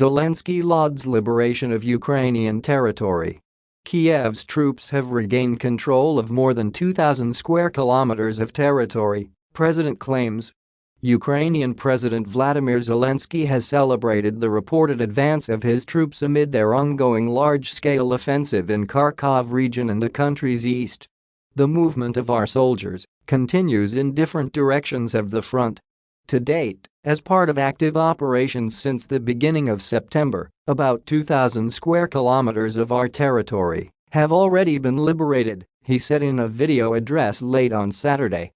Zelensky lauds liberation of Ukrainian territory. Kiev's troops have regained control of more than 2,000 square kilometers of territory, president claims. Ukrainian President Vladimir Zelensky has celebrated the reported advance of his troops amid their ongoing large-scale offensive in Kharkov region and the country's east. The movement of our soldiers continues in different directions of the front. To date, as part of active operations since the beginning of September, about 2,000 square kilometers of our territory have already been liberated, he said in a video address late on Saturday.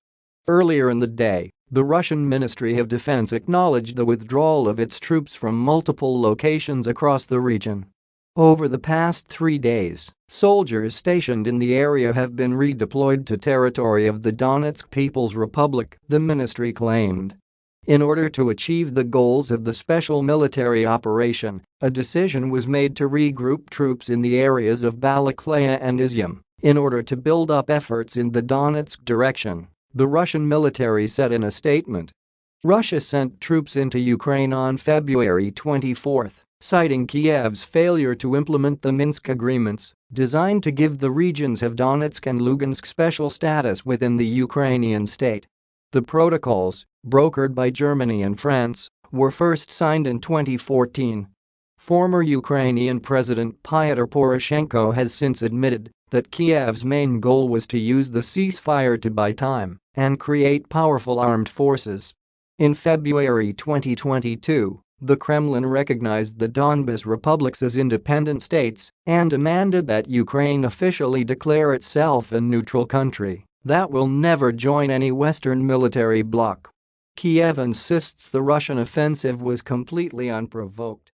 Earlier in the day, the Russian Ministry of Defense acknowledged the withdrawal of its troops from multiple locations across the region. Over the past three days, soldiers stationed in the area have been redeployed to territory of the Donetsk People's Republic, the ministry claimed. In order to achieve the goals of the special military operation, a decision was made to regroup troops in the areas of Balakleya and Izyum in order to build up efforts in the Donetsk direction, the Russian military said in a statement. Russia sent troops into Ukraine on February 24, citing Kiev's failure to implement the Minsk agreements designed to give the regions of Donetsk and Lugansk special status within the Ukrainian state. The protocols, brokered by Germany and France, were first signed in 2014. Former Ukrainian President Pyotr Poroshenko has since admitted that Kiev's main goal was to use the ceasefire to buy time and create powerful armed forces. In February 2022, the Kremlin recognized the Donbas republics as independent states and demanded that Ukraine officially declare itself a neutral country that will never join any Western military bloc. Kiev insists the Russian offensive was completely unprovoked